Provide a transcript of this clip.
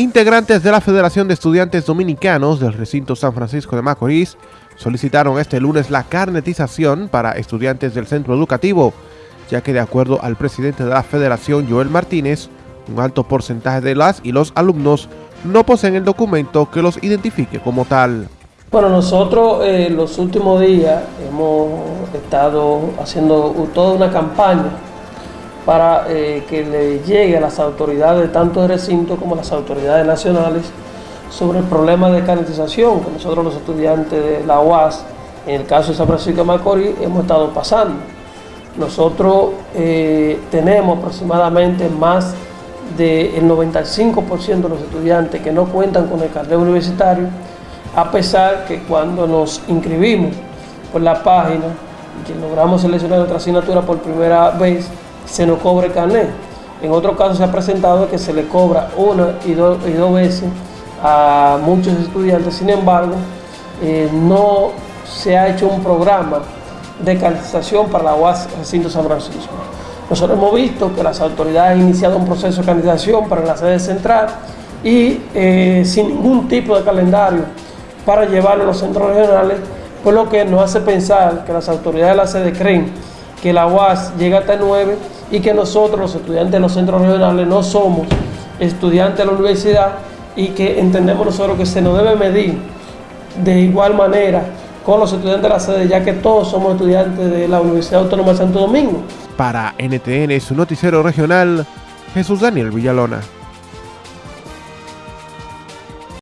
Integrantes de la Federación de Estudiantes Dominicanos del recinto San Francisco de Macorís solicitaron este lunes la carnetización para estudiantes del centro educativo, ya que de acuerdo al presidente de la federación, Joel Martínez, un alto porcentaje de las y los alumnos no poseen el documento que los identifique como tal. Bueno, nosotros eh, los últimos días hemos estado haciendo toda una campaña para eh, que le llegue a las autoridades, tanto de recinto como a las autoridades nacionales, sobre el problema de canalización que nosotros los estudiantes de la UAS, en el caso de San Francisco de Macorís, hemos estado pasando. Nosotros eh, tenemos aproximadamente más del 95% de los estudiantes que no cuentan con el carnet universitario, a pesar que cuando nos inscribimos por la página y que logramos seleccionar nuestra asignatura por primera vez, se nos cobre el. En otro caso se ha presentado que se le cobra una y, dos y dos veces a muchos estudiantes, sin embargo, eh, no se ha hecho un programa de canalización para la UAS Recinto San Francisco. Nosotros hemos visto que las autoridades han iniciado un proceso de canalización para la sede central y eh, sin ningún tipo de calendario para llevarlo a los centros regionales, por lo que nos hace pensar que las autoridades de la sede creen que la UAS llega hasta el 9 y que nosotros, los estudiantes de los centros regionales, no somos estudiantes de la universidad y que entendemos nosotros que se nos debe medir de igual manera con los estudiantes de la sede, ya que todos somos estudiantes de la Universidad Autónoma de Santo Domingo. Para NTN, su noticiero regional, Jesús Daniel Villalona.